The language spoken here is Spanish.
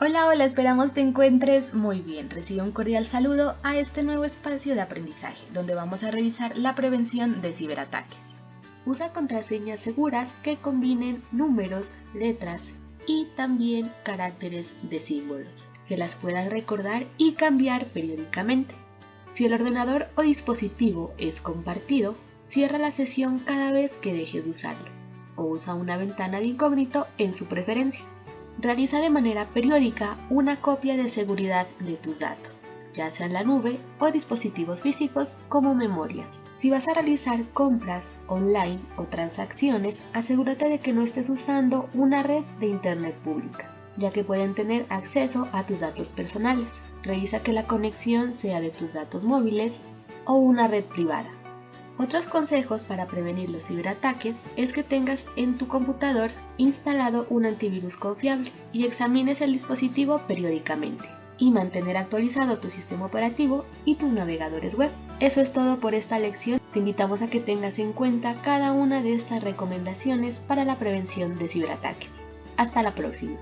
Hola, hola, esperamos te encuentres muy bien. Recibe un cordial saludo a este nuevo espacio de aprendizaje, donde vamos a revisar la prevención de ciberataques. Usa contraseñas seguras que combinen números, letras y también caracteres de símbolos, que las puedas recordar y cambiar periódicamente. Si el ordenador o dispositivo es compartido, cierra la sesión cada vez que dejes de usarlo, o usa una ventana de incógnito en su preferencia. Realiza de manera periódica una copia de seguridad de tus datos, ya sea en la nube o dispositivos físicos como memorias. Si vas a realizar compras online o transacciones, asegúrate de que no estés usando una red de Internet pública, ya que pueden tener acceso a tus datos personales. Revisa que la conexión sea de tus datos móviles o una red privada. Otros consejos para prevenir los ciberataques es que tengas en tu computador instalado un antivirus confiable y examines el dispositivo periódicamente y mantener actualizado tu sistema operativo y tus navegadores web. Eso es todo por esta lección. Te invitamos a que tengas en cuenta cada una de estas recomendaciones para la prevención de ciberataques. Hasta la próxima.